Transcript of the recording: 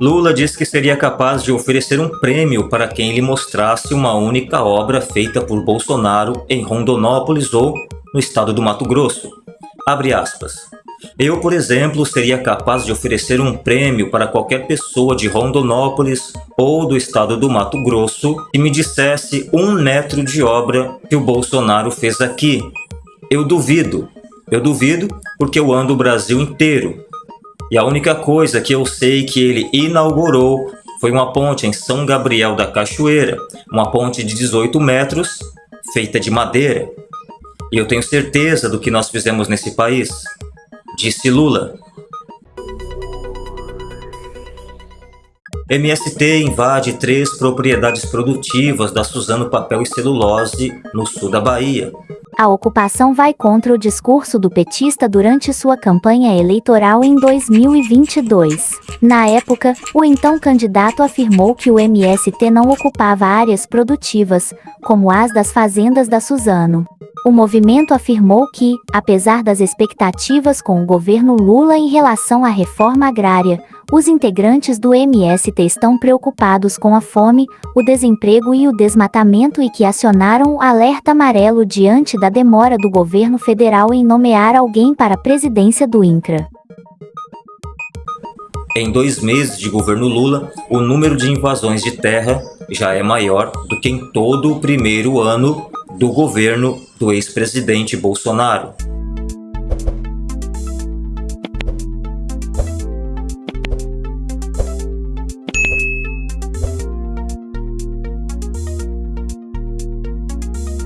Lula disse que seria capaz de oferecer um prêmio para quem lhe mostrasse uma única obra feita por Bolsonaro em Rondonópolis ou no estado do Mato Grosso. Abre aspas. Eu, por exemplo, seria capaz de oferecer um prêmio para qualquer pessoa de Rondonópolis ou do estado do Mato Grosso que me dissesse um metro de obra que o Bolsonaro fez aqui. Eu duvido. Eu duvido porque eu ando o Brasil inteiro. E a única coisa que eu sei que ele inaugurou foi uma ponte em São Gabriel da Cachoeira, uma ponte de 18 metros, feita de madeira. E eu tenho certeza do que nós fizemos nesse país disse Lula. MST invade três propriedades produtivas da Suzano Papel e Celulose, no sul da Bahia. A ocupação vai contra o discurso do petista durante sua campanha eleitoral em 2022. Na época, o então candidato afirmou que o MST não ocupava áreas produtivas, como as das fazendas da Suzano. O movimento afirmou que, apesar das expectativas com o governo Lula em relação à reforma agrária, os integrantes do MST estão preocupados com a fome, o desemprego e o desmatamento e que acionaram o alerta amarelo diante da demora do governo federal em nomear alguém para a presidência do INCRA. Em dois meses de governo Lula, o número de invasões de terra já é maior do que em todo o primeiro ano do governo do ex-presidente Bolsonaro.